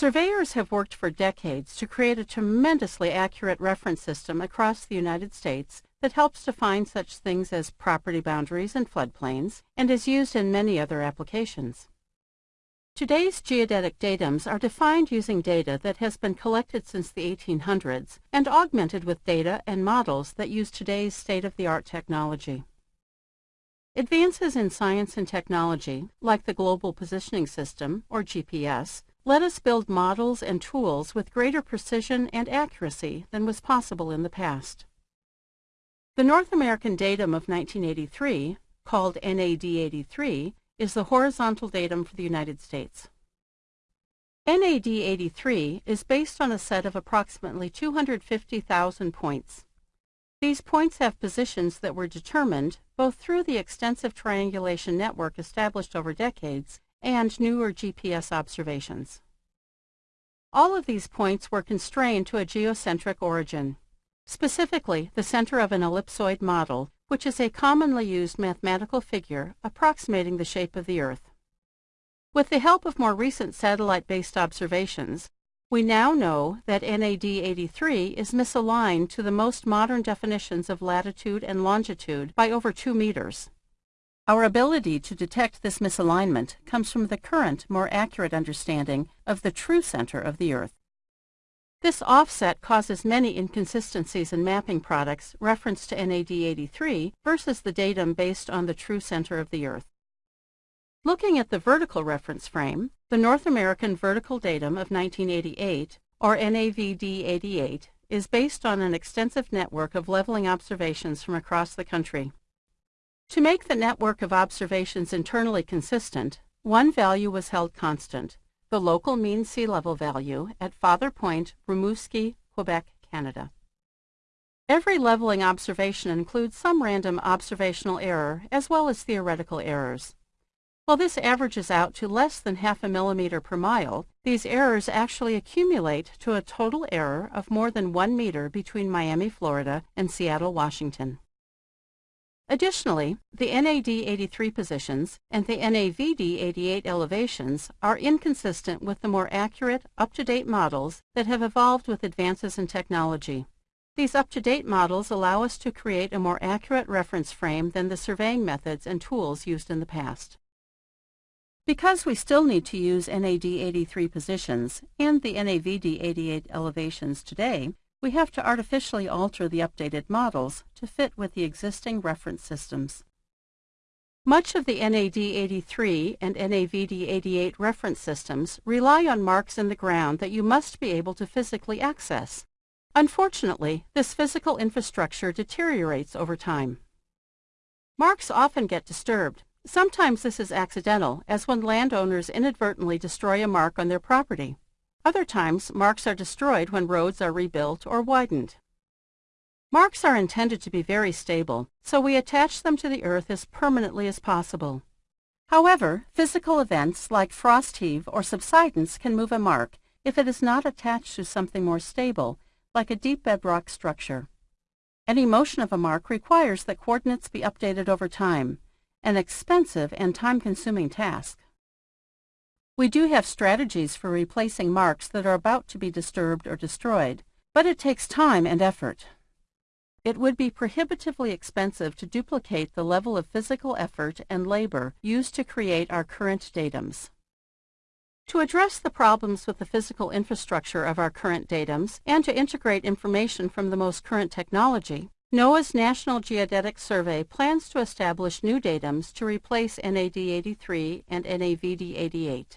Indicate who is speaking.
Speaker 1: Surveyors have worked for decades to create a tremendously accurate reference system across the United States that helps define such things as property boundaries and floodplains and is used in many other applications. Today's geodetic datums are defined using data that has been collected since the 1800s and augmented with data and models that use today's state-of-the-art technology. Advances in science and technology, like the Global Positioning System, or GPS, let us build models and tools with greater precision and accuracy than was possible in the past. The North American datum of 1983, called NAD83, is the horizontal datum for the United States. NAD83 is based on a set of approximately 250,000 points. These points have positions that were determined both through the extensive triangulation network established over decades and newer GPS observations. All of these points were constrained to a geocentric origin, specifically the center of an ellipsoid model, which is a commonly used mathematical figure approximating the shape of the Earth. With the help of more recent satellite-based observations, we now know that NAD 83 is misaligned to the most modern definitions of latitude and longitude by over 2 meters. Our ability to detect this misalignment comes from the current, more accurate understanding of the true center of the Earth. This offset causes many inconsistencies in mapping products referenced to NAD 83 versus the datum based on the true center of the Earth. Looking at the vertical reference frame, the North American Vertical Datum of 1988, or NAVD88, is based on an extensive network of leveling observations from across the country. To make the network of observations internally consistent, one value was held constant, the local mean sea level value at Father Point, Rimouski, Quebec, Canada. Every leveling observation includes some random observational error as well as theoretical errors. While this averages out to less than half a millimeter per mile, these errors actually accumulate to a total error of more than one meter between Miami, Florida and Seattle, Washington. Additionally, the NAD83 positions and the NAVD88 elevations are inconsistent with the more accurate, up-to-date models that have evolved with advances in technology. These up-to-date models allow us to create a more accurate reference frame than the surveying methods and tools used in the past. Because we still need to use NAD83 positions and the NAVD88 elevations today, we have to artificially alter the updated models to fit with the existing reference systems. Much of the NAD83 and NAVD88 reference systems rely on marks in the ground that you must be able to physically access. Unfortunately, this physical infrastructure deteriorates over time. Marks often get disturbed, Sometimes this is accidental, as when landowners inadvertently destroy a mark on their property. Other times, marks are destroyed when roads are rebuilt or widened. Marks are intended to be very stable, so we attach them to the earth as permanently as possible. However, physical events like frost heave or subsidence can move a mark if it is not attached to something more stable, like a deep bedrock structure. Any motion of a mark requires that coordinates be updated over time, an expensive and time-consuming task. We do have strategies for replacing marks that are about to be disturbed or destroyed, but it takes time and effort. It would be prohibitively expensive to duplicate the level of physical effort and labor used to create our current datums. To address the problems with the physical infrastructure of our current datums and to integrate information from the most current technology, NOAA's National Geodetic Survey plans to establish new datums to replace NAD 83 and NAVD 88.